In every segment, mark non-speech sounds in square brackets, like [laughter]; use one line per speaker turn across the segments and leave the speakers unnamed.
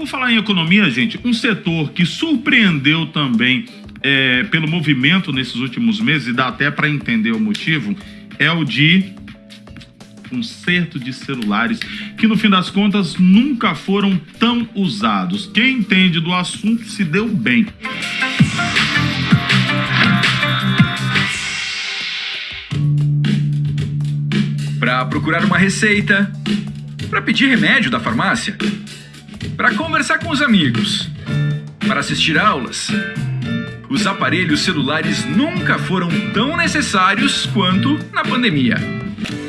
Por falar em economia, gente, um setor que surpreendeu também é, pelo movimento nesses últimos meses, e dá até para entender o motivo, é o de conserto de celulares, que no fim das contas nunca foram tão usados. Quem entende do assunto se deu bem.
Para procurar uma receita, para pedir remédio da farmácia, para conversar com os amigos, para assistir aulas. Os aparelhos celulares nunca foram tão necessários quanto na pandemia.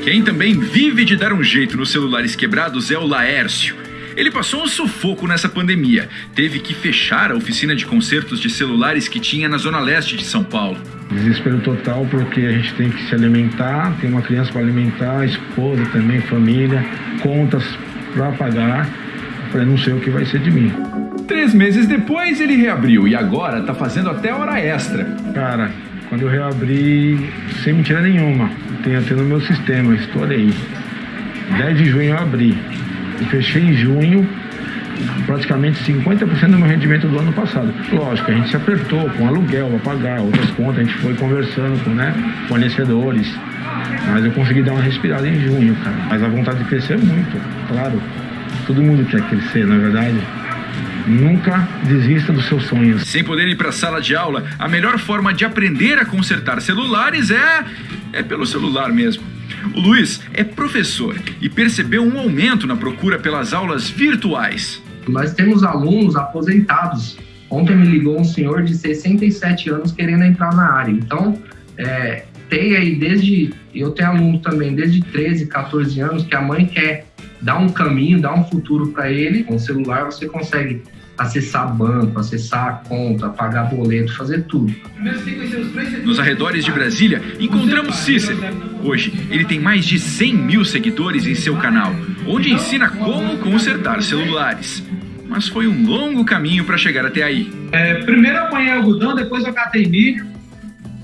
Quem também vive de dar um jeito nos celulares quebrados é o Laércio. Ele passou um sufoco nessa pandemia. Teve que fechar a oficina de concertos de celulares que tinha na zona leste de São Paulo.
Desespero total porque a gente tem que se alimentar, tem uma criança para alimentar, esposa também, família, contas para pagar. Falei, não sei o que vai ser de mim.
Três meses depois ele reabriu e agora tá fazendo até hora extra.
Cara, quando eu reabri, sem mentira nenhuma, tem até no meu sistema, estourei. 10 de junho eu abri. E fechei em junho praticamente 50% do meu rendimento do ano passado. Lógico, a gente se apertou com aluguel para pagar, outras contas, a gente foi conversando com né, fornecedores. Mas eu consegui dar uma respirada em junho, cara. Mas a vontade de crescer é muito, claro. Todo mundo quer crescer, na é verdade. Nunca desista dos seus sonhos.
Sem poder ir para a sala de aula, a melhor forma de aprender a consertar celulares é é pelo celular mesmo. O Luiz é professor e percebeu um aumento na procura pelas aulas virtuais.
Nós temos alunos aposentados. Ontem me ligou um senhor de 67 anos querendo entrar na área. Então, é, tem aí desde. Eu tenho aluno também desde 13, 14 anos que a mãe quer dar um caminho, dar um futuro para ele. Com o celular você consegue acessar banco, acessar a conta, pagar boleto, fazer tudo.
Nos arredores de Brasília, encontramos Cícero. Hoje, ele tem mais de 100 mil seguidores em seu canal, onde ensina como consertar celulares. Mas foi um longo caminho para chegar até aí.
É, primeiro eu apanhei algodão, depois eu catei milho,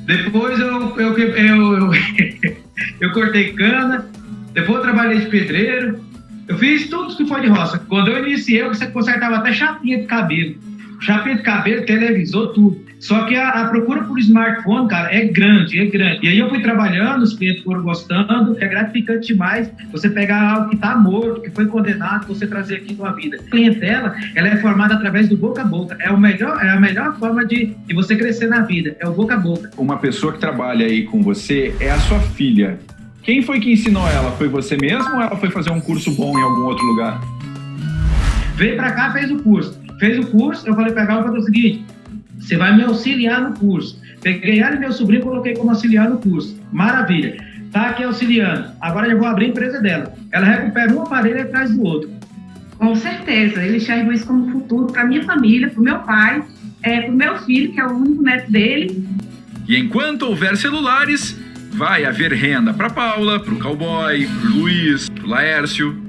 depois eu, eu, eu, eu, [laughs] eu cortei cana, depois eu trabalhei de pedreiro, eu fiz tudo que foi de roça. Quando eu iniciei, você consertava até chapinha de cabelo. Chapinha de cabelo, televisor, tudo. Só que a, a, procura por smartphone, cara, é grande, é grande. E aí eu fui trabalhando, os clientes foram gostando, é gratificante demais você pegar algo que está morto, que foi condenado, você trazer aqui na vida. A clientela, ela é formada através do boca a boca. É, o melhor, é a melhor forma de, de você crescer na vida, é o boca a boca.
Uma pessoa que trabalha aí com você é a sua filha. Quem foi que ensinou ela? Foi você mesmo ou ela foi fazer um curso bom em algum outro lugar?
Veio para cá, fez o curso. Fez o curso, eu falei para ela, fazer o seguinte, você vai me auxiliar no curso. Peguei ela e meu sobrinho coloquei como auxiliar no curso. Maravilha. Tá aqui auxiliando. Agora eu vou abrir a empresa dela. Ela recupera um aparelho atrás do outro.
Com certeza. Ele enxerga isso como futuro para minha família, para o meu pai, é, para o meu filho, que é o único neto dele.
E enquanto houver celulares, vai haver renda para Paula, para o cowboy, para Luiz, para Laércio.